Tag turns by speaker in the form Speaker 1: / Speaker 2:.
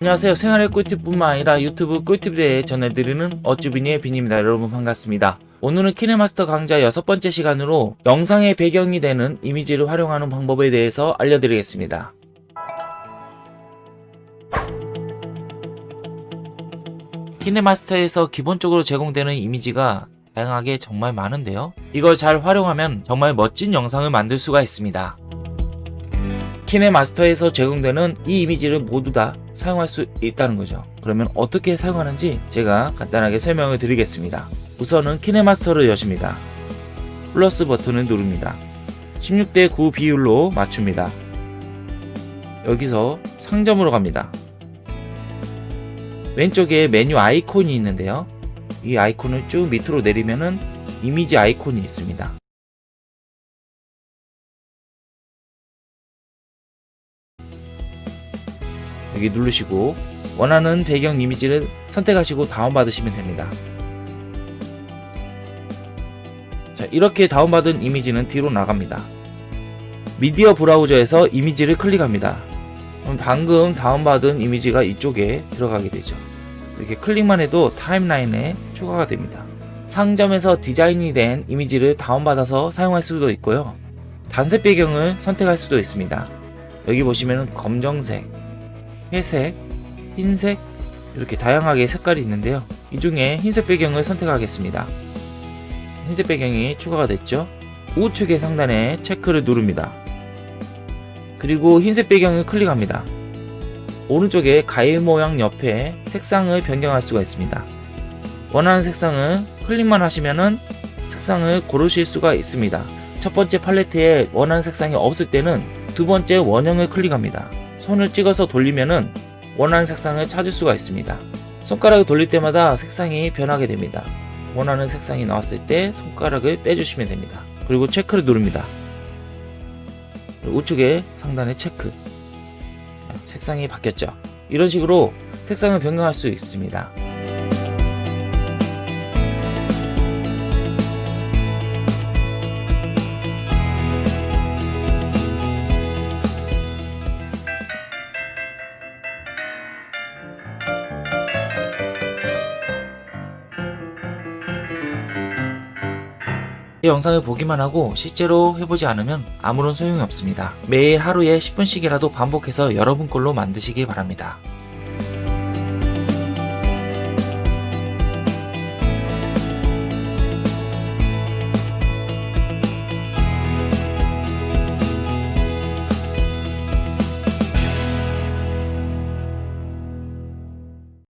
Speaker 1: 안녕하세요. 생활의 꿀팁뿐만 아니라 유튜브 꿀팁에 대해 전해드리는 어쭈비니의 빈입니다. 여러분 반갑습니다. 오늘은 키네마스터 강좌 여섯 번째 시간으로 영상의 배경이 되는 이미지를 활용하는 방법에 대해서 알려드리겠습니다. 키네마스터에서 기본적으로 제공되는 이미지가 다양하게 정말 많은데요. 이걸 잘 활용하면 정말 멋진 영상을 만들 수가 있습니다. 키네마스터에서 제공되는 이 이미지를 모두 다 사용할 수 있다는 거죠. 그러면 어떻게 사용하는지 제가 간단하게 설명을 드리겠습니다. 우선은 키네마스터를 여십니다. 플러스 버튼을 누릅니다. 16대 9 비율로 맞춥니다. 여기서 상점으로 갑니다. 왼쪽에 메뉴 아이콘이 있는데요. 이 아이콘을 쭉 밑으로 내리면은 이미지 아이콘이 있습니다. 여기 누르시고 원하는 배경 이미지를 선택하시고 다운받으시면 됩니다. 자, 이렇게 다운받은 이미지는 뒤로 나갑니다. 미디어 브라우저에서 이미지를 클릭합니다. 방금 다운받은 이미지가 이쪽에 들어가게 되죠. 이렇게 클릭만 해도 타임라인에 추가가 됩니다. 상점에서 디자인이 된 이미지를 다운받아서 사용할 수도 있고요. 단색 배경을 선택할 수도 있습니다. 여기 보시면 검정색, 회색, 흰색 이렇게 다양하게 색깔이 있는데요. 이 중에 흰색 배경을 선택하겠습니다. 흰색 배경이 추가가 됐죠. 우측의 상단에 체크를 누릅니다. 그리고 흰색 배경을 클릭합니다. 오른쪽에 가일 모양 옆에 색상을 변경할 수가 있습니다. 원하는 색상을 클릭만 하시면은 색상을 고르실 수가 있습니다. 첫 번째 팔레트에 원하는 색상이 없을 때는 두 번째 원형을 클릭합니다. 손을 찍어서 돌리면은 원하는 색상을 찾을 수가 있습니다. 손가락을 돌릴 때마다 색상이 변하게 됩니다. 원하는 색상이 나왔을 때 손가락을 떼주시면 됩니다. 그리고 체크를 누릅니다. 우측에 상단에 체크. 색상이 바뀌었죠. 이런 식으로 색상을 변경할 수 있습니다. 이 영상을 보기만 하고 실제로 해보지 않으면 아무런 소용이 없습니다. 매일 하루에 10분씩이라도 반복해서 여러분 걸로 만드시기 바랍니다.